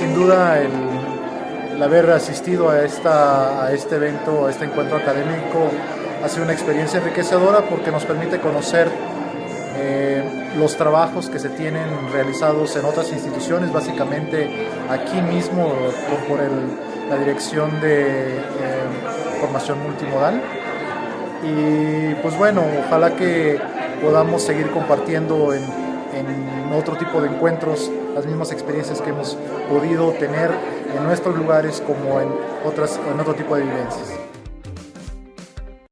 sin duda el, haber asistido a, esta, este evento, a este encuentro académico, ha sido una experiencia enriquecedora porque nos permite conocer eh, los trabajos que se tienen realizados en otras instituciones, básicamente aquí mismo por, por el, la Dirección de eh, Formación Multimodal. Y pues bueno, ojalá que podamos seguir compartiendo en, en otro tipo de encuentros las mismas experiencias que hemos podido tener en nuestros lugares como en, otras, en otro tipo de vivencias.